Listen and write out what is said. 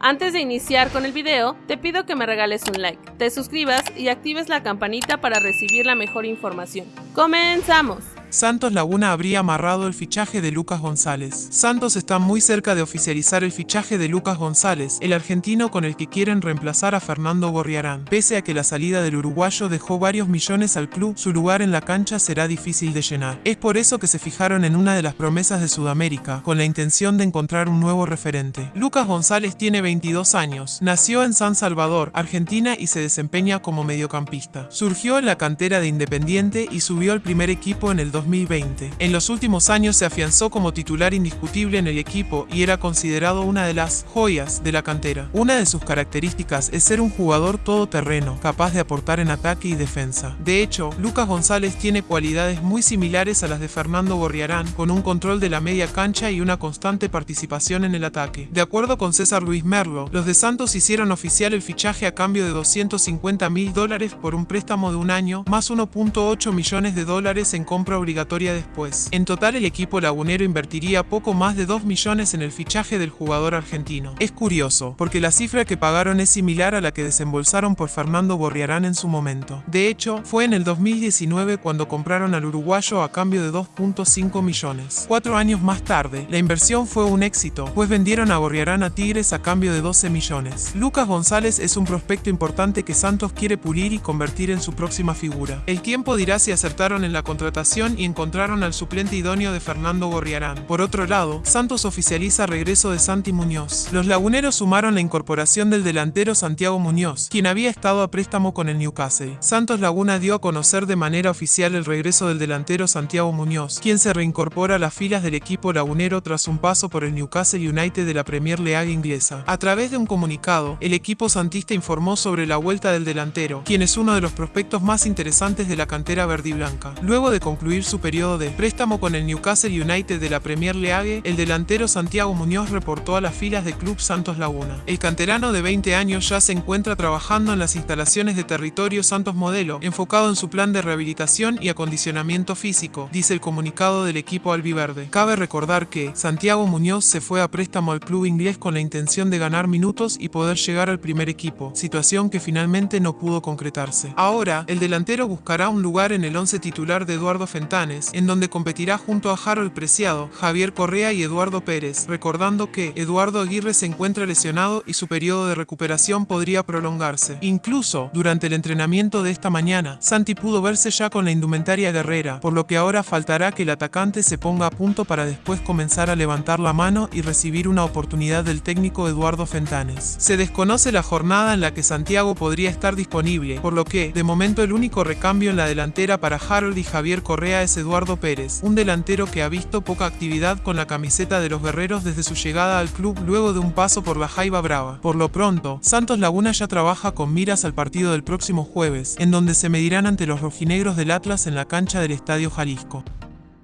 Antes de iniciar con el video, te pido que me regales un like, te suscribas y actives la campanita para recibir la mejor información. ¡Comenzamos! Santos Laguna habría amarrado el fichaje de Lucas González. Santos está muy cerca de oficializar el fichaje de Lucas González, el argentino con el que quieren reemplazar a Fernando Gorriarán. Pese a que la salida del uruguayo dejó varios millones al club, su lugar en la cancha será difícil de llenar. Es por eso que se fijaron en una de las promesas de Sudamérica, con la intención de encontrar un nuevo referente. Lucas González tiene 22 años, nació en San Salvador, Argentina y se desempeña como mediocampista. Surgió en la cantera de Independiente y subió al primer equipo en el 2020. En los últimos años se afianzó como titular indiscutible en el equipo y era considerado una de las joyas de la cantera. Una de sus características es ser un jugador todoterreno, capaz de aportar en ataque y defensa. De hecho, Lucas González tiene cualidades muy similares a las de Fernando Gorriarán, con un control de la media cancha y una constante participación en el ataque. De acuerdo con César Luis Merlo, los de Santos hicieron oficial el fichaje a cambio de 250 mil dólares por un préstamo de un año, más 1.8 millones de dólares en compra obligatoria obligatoria después. En total el equipo lagunero invertiría poco más de 2 millones en el fichaje del jugador argentino. Es curioso, porque la cifra que pagaron es similar a la que desembolsaron por Fernando Borriarán en su momento. De hecho, fue en el 2019 cuando compraron al uruguayo a cambio de 2.5 millones. Cuatro años más tarde, la inversión fue un éxito, pues vendieron a Borriarán a Tigres a cambio de 12 millones. Lucas González es un prospecto importante que Santos quiere pulir y convertir en su próxima figura. El tiempo dirá si acertaron en la contratación y encontraron al suplente idóneo de Fernando Gorriarán. Por otro lado, Santos oficializa regreso de Santi Muñoz. Los laguneros sumaron la incorporación del delantero Santiago Muñoz, quien había estado a préstamo con el Newcastle. Santos Laguna dio a conocer de manera oficial el regreso del delantero Santiago Muñoz, quien se reincorpora a las filas del equipo lagunero tras un paso por el Newcastle United de la Premier League inglesa. A través de un comunicado, el equipo santista informó sobre la vuelta del delantero, quien es uno de los prospectos más interesantes de la cantera verde y blanca. Luego de concluir su periodo de préstamo con el Newcastle United de la Premier League, el delantero Santiago Muñoz reportó a las filas del Club Santos Laguna. El canterano de 20 años ya se encuentra trabajando en las instalaciones de territorio Santos Modelo, enfocado en su plan de rehabilitación y acondicionamiento físico, dice el comunicado del equipo albiverde. Cabe recordar que Santiago Muñoz se fue a préstamo al club inglés con la intención de ganar minutos y poder llegar al primer equipo, situación que finalmente no pudo concretarse. Ahora, el delantero buscará un lugar en el once titular de Eduardo En donde competirá junto a Harold Preciado, Javier Correa y Eduardo Pérez, recordando que Eduardo Aguirre se encuentra lesionado y su periodo de recuperación podría prolongarse. Incluso, durante el entrenamiento de esta mañana, Santi pudo verse ya con la indumentaria guerrera, por lo que ahora faltará que el atacante se ponga a punto para después comenzar a levantar la mano y recibir una oportunidad del técnico Eduardo Fentanes. Se desconoce la jornada en la que Santiago podría estar disponible, por lo que, de momento el único recambio en la delantera para Harold y Javier Correa Eduardo Pérez, un delantero que ha visto poca actividad con la camiseta de los guerreros desde su llegada al club luego de un paso por la Jaiba Brava. Por lo pronto, Santos Laguna ya trabaja con miras al partido del próximo jueves, en donde se medirán ante los rojinegros del Atlas en la cancha del Estadio Jalisco.